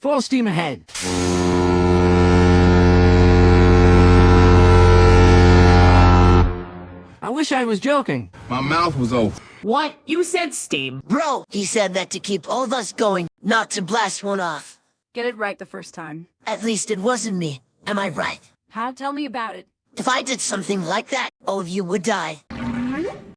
Full steam ahead. I wish I was joking. My mouth was open. What? You said steam. Bro, he said that to keep all of us going, not to blast one off. Get it right the first time. At least it wasn't me. Am I right? How? Tell me about it. If I did something like that, all of you would die.